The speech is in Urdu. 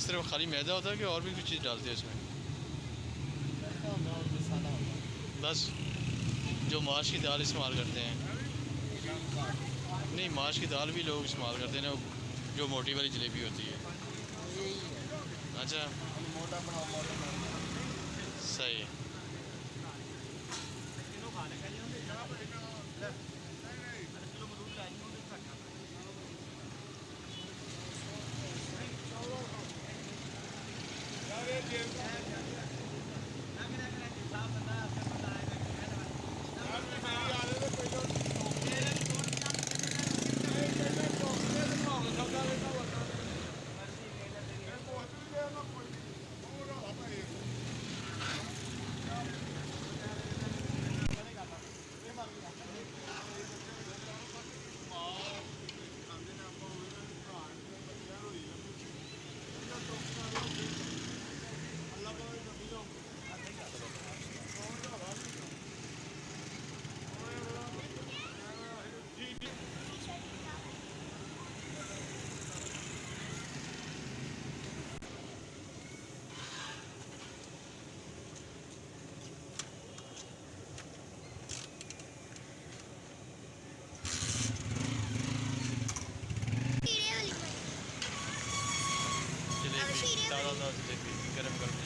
صرف خالی میدا ہوتا ہے کہ اور بھی کچھ چیز ڈالتے ہیں اس میں؟ بس جو ماش کی دال استعمال کرتے ہیں۔ نہیں ماش کی دال بھی لوگ استعمال کرتے ہیں نا جو موٹی والی جلیبی ہوتی ہے۔ اچھا۔ صحیح۔ شیرے گرم گرم